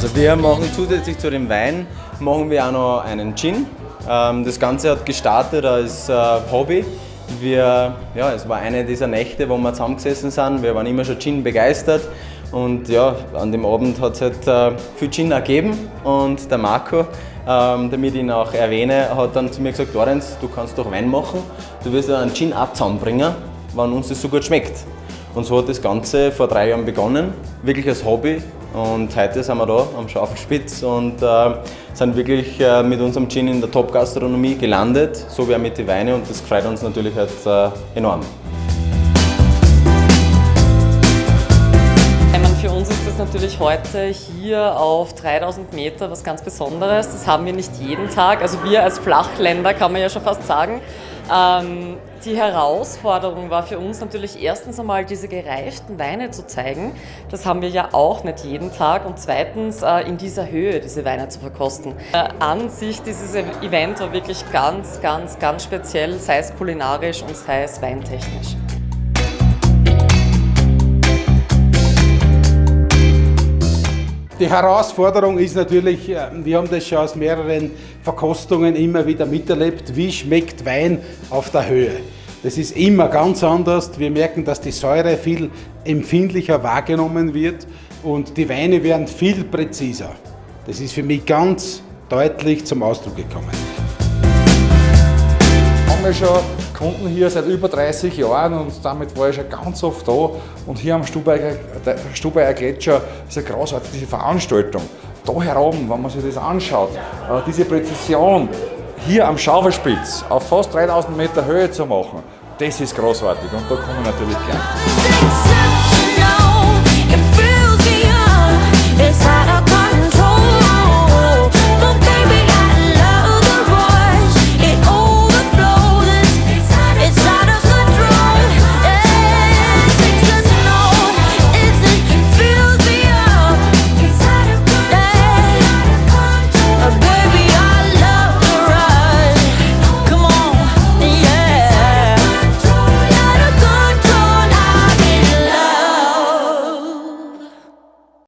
Also wir machen zusätzlich zu dem Wein, machen wir auch noch einen Gin. Ähm, das Ganze hat gestartet als äh, Hobby. Wir, ja, es war eine dieser Nächte, wo wir zusammengesessen sind. Wir waren immer schon Gin begeistert. Und ja, an dem Abend hat es halt äh, viel Gin ergeben. Und der Marco, ähm, damit ich ihn auch erwähne, hat dann zu mir gesagt, Lorenz, du kannst doch Wein machen. Du wirst ja einen Gin auch zusammenbringen, wenn uns das so gut schmeckt. Und so hat das Ganze vor drei Jahren begonnen, wirklich als Hobby. Und heute sind wir da am Schaufelspitz und äh, sind wirklich äh, mit unserem Gin in der Top-Gastronomie gelandet, so wie auch mit den Weinen und das freut uns natürlich halt, äh, enorm. Für uns ist das natürlich heute hier auf 3000 Meter was ganz Besonderes. Das haben wir nicht jeden Tag. Also wir als Flachländer kann man ja schon fast sagen. Ähm, die Herausforderung war für uns natürlich erstens einmal diese gereiften Weine zu zeigen. Das haben wir ja auch nicht jeden Tag. Und zweitens äh, in dieser Höhe diese Weine zu verkosten. Äh, an sich dieses Event war wirklich ganz, ganz, ganz speziell, sei es kulinarisch und sei es weintechnisch. Die Herausforderung ist natürlich, äh, wir haben das schon aus mehreren Verkostungen immer wieder miterlebt, wie schmeckt Wein auf der Höhe. Das ist immer ganz anders. Wir merken, dass die Säure viel empfindlicher wahrgenommen wird und die Weine werden viel präziser. Das ist für mich ganz deutlich zum Ausdruck gekommen haben wir schon Kunden hier seit über 30 Jahren und damit war ich schon ganz oft da. Und hier am Stubaier Gletscher ist eine großartige Veranstaltung. Da heroben, wenn man sich das anschaut, äh, diese Präzision hier am Schaufelspitz auf fast 3000 Meter Höhe zu machen, das ist großartig und da komme ich natürlich gern.